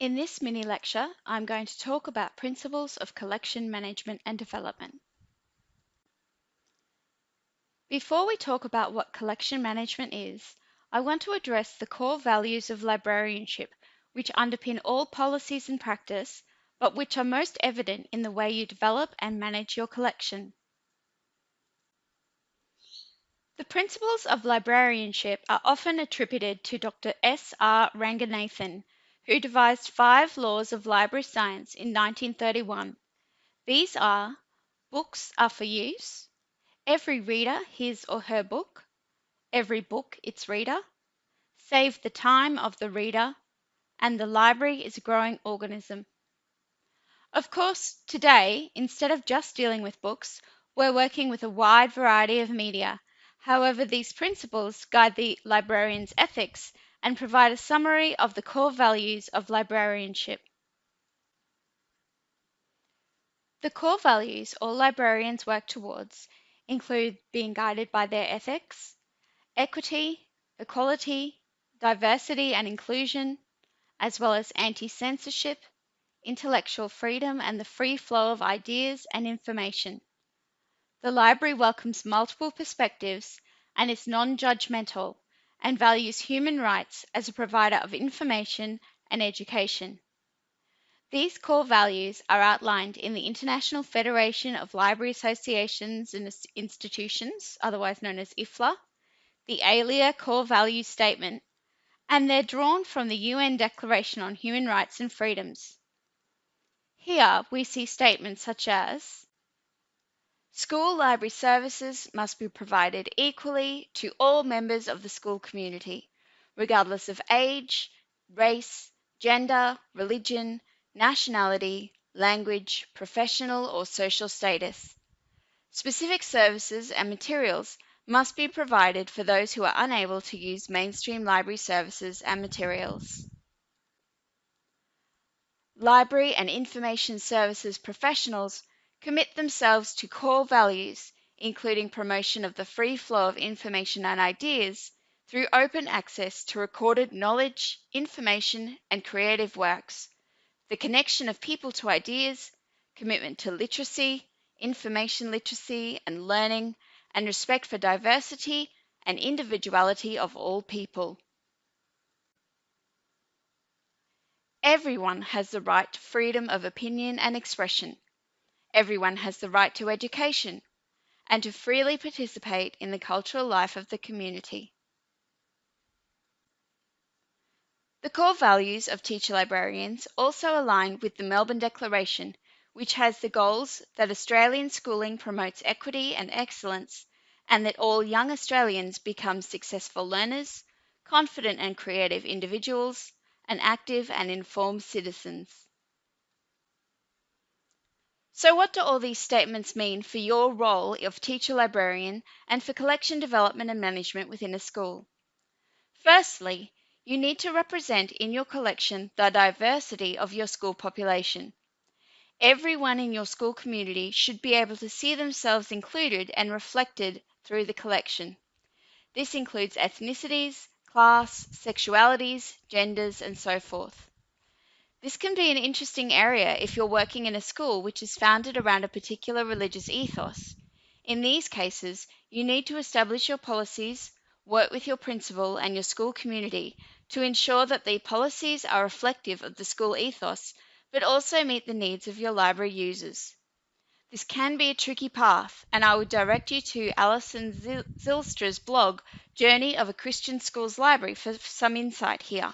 In this mini lecture, I'm going to talk about principles of collection management and development. Before we talk about what collection management is, I want to address the core values of librarianship which underpin all policies and practice, but which are most evident in the way you develop and manage your collection. The principles of librarianship are often attributed to Dr. S. R. Ranganathan, who devised five laws of library science in 1931. These are books are for use, every reader his or her book, every book its reader, save the time of the reader, and the library is a growing organism. Of course, today, instead of just dealing with books, we're working with a wide variety of media. However, these principles guide the librarian's ethics and provide a summary of the core values of librarianship. The core values all librarians work towards include being guided by their ethics, equity, equality, diversity and inclusion, as well as anti-censorship, intellectual freedom and the free flow of ideas and information. The library welcomes multiple perspectives and is non-judgmental and values human rights as a provider of information and education. These core values are outlined in the International Federation of Library Associations and Institutions, otherwise known as IFLA, the ALIA Core Values Statement, and they're drawn from the UN Declaration on Human Rights and Freedoms. Here we see statements such as School library services must be provided equally to all members of the school community, regardless of age, race, gender, religion, nationality, language, professional or social status. Specific services and materials must be provided for those who are unable to use mainstream library services and materials. Library and information services professionals commit themselves to core values, including promotion of the free flow of information and ideas through open access to recorded knowledge, information, and creative works, the connection of people to ideas, commitment to literacy, information literacy and learning, and respect for diversity and individuality of all people. Everyone has the right to freedom of opinion and expression Everyone has the right to education and to freely participate in the cultural life of the community. The core values of teacher librarians also align with the Melbourne Declaration, which has the goals that Australian schooling promotes equity and excellence and that all young Australians become successful learners, confident and creative individuals, and active and informed citizens. So what do all these statements mean for your role of teacher librarian and for collection development and management within a school? Firstly, you need to represent in your collection the diversity of your school population. Everyone in your school community should be able to see themselves included and reflected through the collection. This includes ethnicities, class, sexualities, genders, and so forth. This can be an interesting area if you're working in a school which is founded around a particular religious ethos. In these cases, you need to establish your policies, work with your principal and your school community to ensure that the policies are reflective of the school ethos, but also meet the needs of your library users. This can be a tricky path, and I would direct you to Alison Zylstra's blog, Journey of a Christian Schools Library, for some insight here.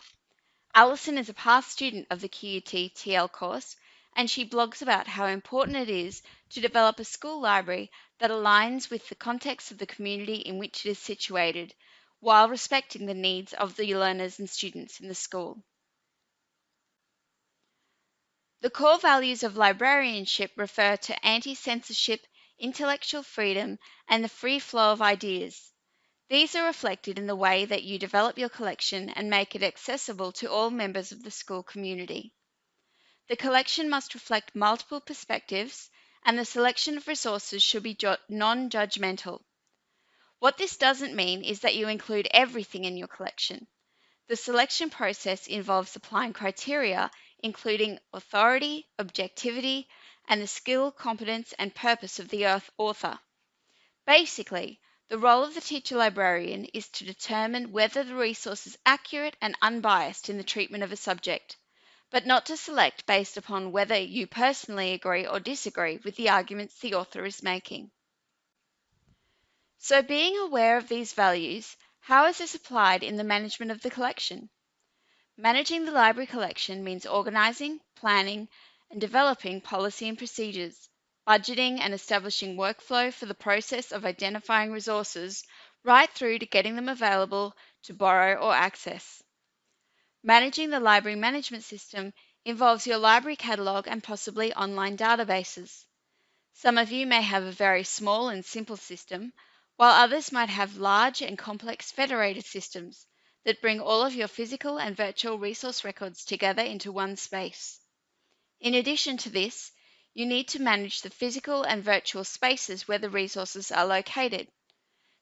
Alison is a past student of the QUT TL course, and she blogs about how important it is to develop a school library that aligns with the context of the community in which it is situated, while respecting the needs of the learners and students in the school. The core values of librarianship refer to anti-censorship, intellectual freedom, and the free flow of ideas. These are reflected in the way that you develop your collection and make it accessible to all members of the school community. The collection must reflect multiple perspectives and the selection of resources should be non-judgmental. What this doesn't mean is that you include everything in your collection. The selection process involves applying criteria including authority, objectivity, and the skill, competence, and purpose of the author. Basically, the role of the teacher librarian is to determine whether the resource is accurate and unbiased in the treatment of a subject, but not to select based upon whether you personally agree or disagree with the arguments the author is making. So, being aware of these values, how is this applied in the management of the collection? Managing the library collection means organizing, planning, and developing policy and procedures budgeting and establishing workflow for the process of identifying resources right through to getting them available to borrow or access. Managing the library management system involves your library catalogue and possibly online databases. Some of you may have a very small and simple system, while others might have large and complex federated systems that bring all of your physical and virtual resource records together into one space. In addition to this, you need to manage the physical and virtual spaces where the resources are located.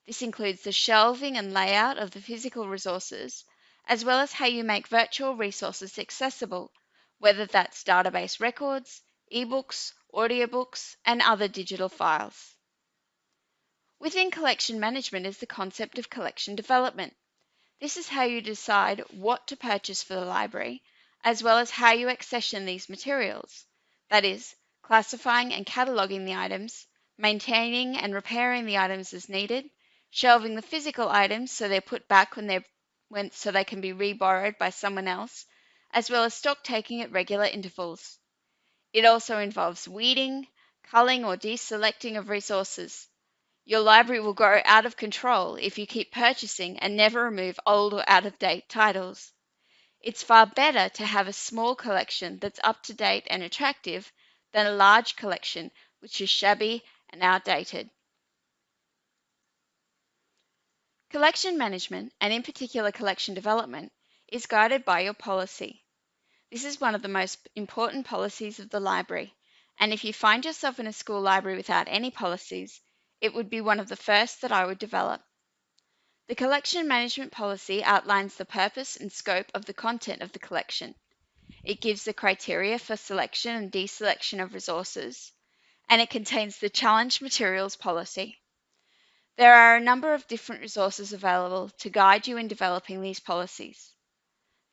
This includes the shelving and layout of the physical resources, as well as how you make virtual resources accessible, whether that's database records, ebooks, audiobooks, and other digital files. Within collection management is the concept of collection development. This is how you decide what to purchase for the library, as well as how you accession these materials. That is, classifying and cataloging the items, maintaining and repairing the items as needed, shelving the physical items so they're put back when they're when, so they can be reborrowed by someone else, as well as stock taking at regular intervals. It also involves weeding, culling or deselecting of resources. Your library will grow out of control if you keep purchasing and never remove old or out of date titles. It's far better to have a small collection that's up to date and attractive than a large collection which is shabby and outdated. Collection management, and in particular collection development, is guided by your policy. This is one of the most important policies of the library, and if you find yourself in a school library without any policies, it would be one of the first that I would develop. The collection management policy outlines the purpose and scope of the content of the collection. It gives the criteria for selection and deselection of resources, and it contains the challenge materials policy. There are a number of different resources available to guide you in developing these policies.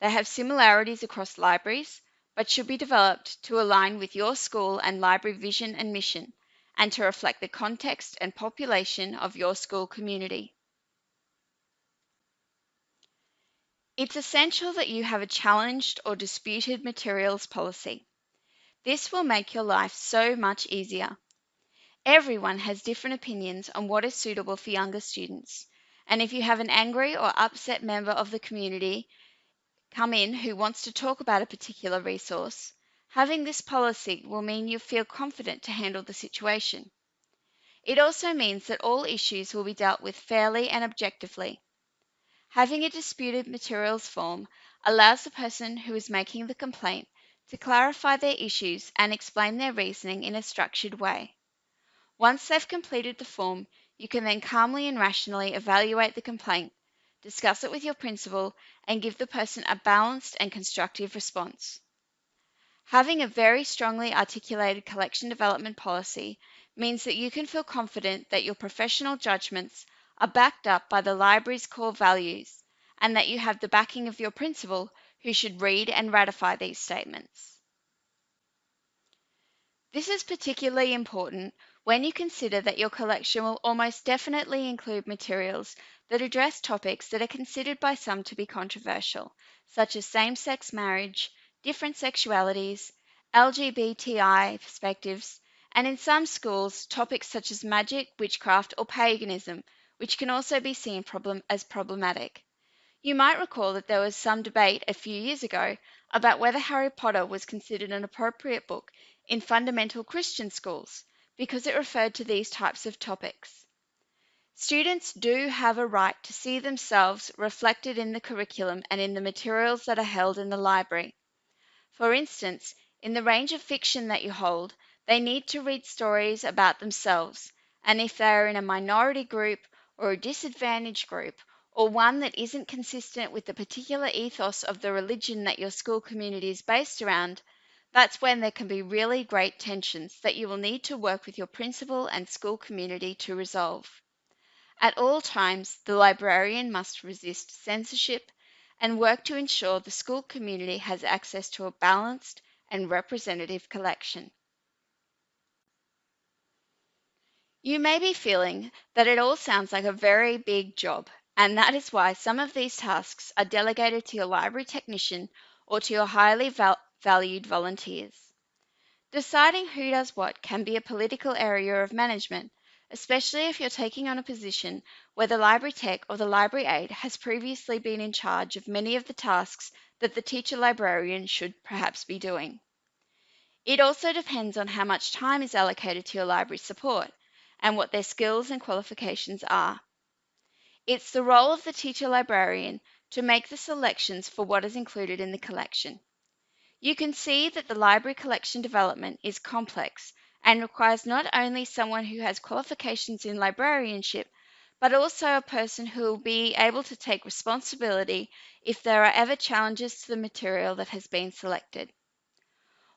They have similarities across libraries, but should be developed to align with your school and library vision and mission, and to reflect the context and population of your school community. It's essential that you have a challenged or disputed materials policy. This will make your life so much easier. Everyone has different opinions on what is suitable for younger students, and if you have an angry or upset member of the community come in who wants to talk about a particular resource, having this policy will mean you feel confident to handle the situation. It also means that all issues will be dealt with fairly and objectively. Having a disputed materials form allows the person who is making the complaint to clarify their issues and explain their reasoning in a structured way. Once they've completed the form, you can then calmly and rationally evaluate the complaint, discuss it with your principal, and give the person a balanced and constructive response. Having a very strongly articulated collection development policy means that you can feel confident that your professional judgments are backed up by the library's core values and that you have the backing of your principal who should read and ratify these statements. This is particularly important when you consider that your collection will almost definitely include materials that address topics that are considered by some to be controversial, such as same sex marriage, different sexualities, LGBTI perspectives, and in some schools, topics such as magic, witchcraft, or paganism, which can also be seen problem as problematic. You might recall that there was some debate a few years ago about whether Harry Potter was considered an appropriate book in fundamental Christian schools because it referred to these types of topics. Students do have a right to see themselves reflected in the curriculum and in the materials that are held in the library. For instance, in the range of fiction that you hold, they need to read stories about themselves, and if they are in a minority group or a disadvantaged group, or one that isn't consistent with the particular ethos of the religion that your school community is based around, that's when there can be really great tensions that you will need to work with your principal and school community to resolve. At all times, the librarian must resist censorship and work to ensure the school community has access to a balanced and representative collection. You may be feeling that it all sounds like a very big job, and that is why some of these tasks are delegated to your library technician or to your highly val- valued volunteers. Deciding who does what can be a political area of management, especially if you're taking on a position where the library tech or the library aide has previously been in charge of many of the tasks that the teacher librarian should perhaps be doing. It also depends on how much time is allocated to your library support and what their skills and qualifications are. It's the role of the teacher librarian to make the selections for what is included in the collection. You can see that the library collection development is complex and requires not only someone who has qualifications in librarianship, but also a person who will be able to take responsibility if there are ever challenges to the material that has been selected.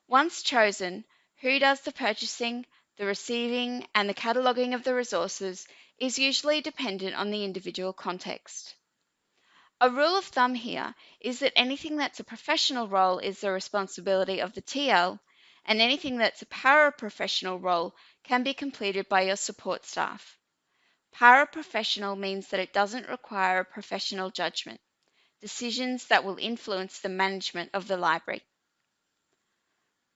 Once chosen, who does the purchasing, the receiving, and the cataloguing of the resources is usually dependent on the individual context. A rule of thumb here is that anything that's a professional role is the responsibility of the TL, and anything that's a paraprofessional role can be completed by your support staff. Paraprofessional means that it doesn't require a professional judgment, decisions that will influence the management of the library.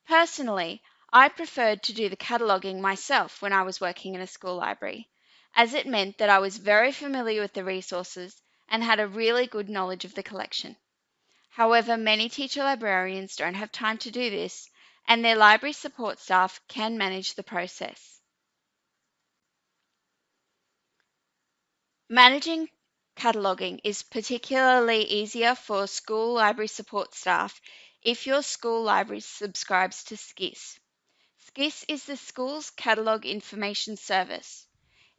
Personally, I preferred to do the cataloguing myself when I was working in a school library, as it meant that I was very familiar with the resources and had a really good knowledge of the collection. However, many teacher librarians don't have time to do this, and their library support staff can manage the process. Managing cataloguing is particularly easier for school library support staff if your school library subscribes to SCIS. SCIS is the school's catalogue information service.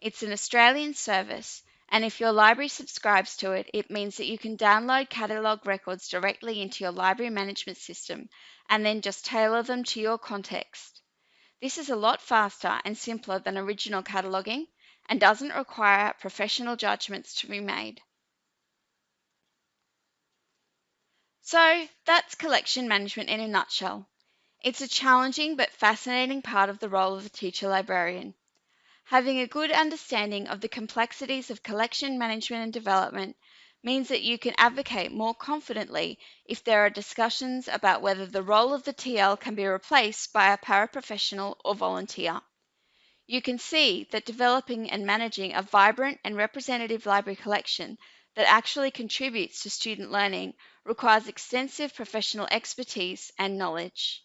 It's an Australian service, and if your library subscribes to it, it means that you can download catalogue records directly into your library management system and then just tailor them to your context. This is a lot faster and simpler than original cataloguing and doesn't require professional judgments to be made. So that's collection management in a nutshell. It's a challenging but fascinating part of the role of the teacher librarian. Having a good understanding of the complexities of collection management and development means that you can advocate more confidently if there are discussions about whether the role of the TL can be replaced by a paraprofessional or volunteer. You can see that developing and managing a vibrant and representative library collection that actually contributes to student learning requires extensive professional expertise and knowledge.